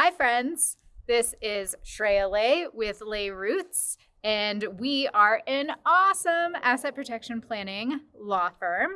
Hi, friends. This is Shreya Lay with Lay Roots, and we are an awesome asset protection planning law firm.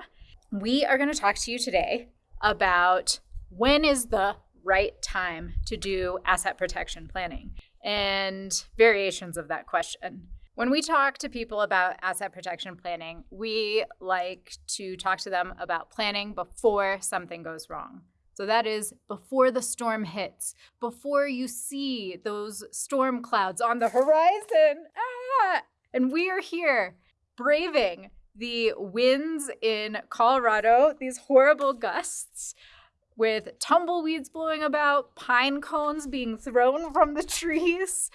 We are going to talk to you today about when is the right time to do asset protection planning and variations of that question. When we talk to people about asset protection planning, we like to talk to them about planning before something goes wrong. So that is before the storm hits, before you see those storm clouds on the horizon. Ah! And we are here braving the winds in Colorado, these horrible gusts with tumbleweeds blowing about, pine cones being thrown from the trees,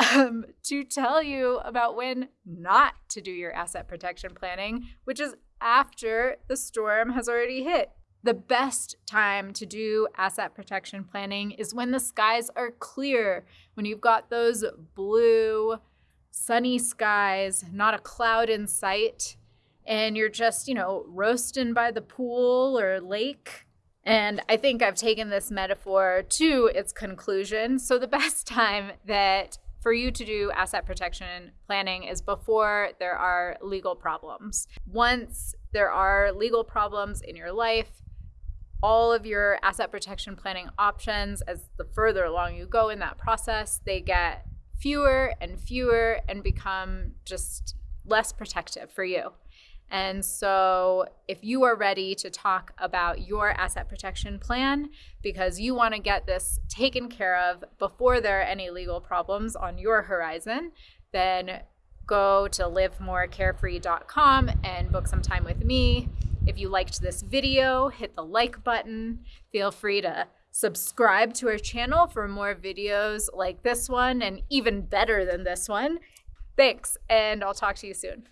um, to tell you about when not to do your asset protection planning, which is after the storm has already hit. The best time to do asset protection planning is when the skies are clear, when you've got those blue, sunny skies, not a cloud in sight, and you're just, you know, roasting by the pool or lake. And I think I've taken this metaphor to its conclusion. So, the best time that for you to do asset protection planning is before there are legal problems. Once there are legal problems in your life, all of your asset protection planning options as the further along you go in that process, they get fewer and fewer and become just less protective for you. And so, if you are ready to talk about your asset protection plan because you want to get this taken care of before there are any legal problems on your horizon, then go to livemorecarefree.com and book some time with me. If you liked this video, hit the like button. Feel free to subscribe to our channel for more videos like this one and even better than this one. Thanks, and I'll talk to you soon.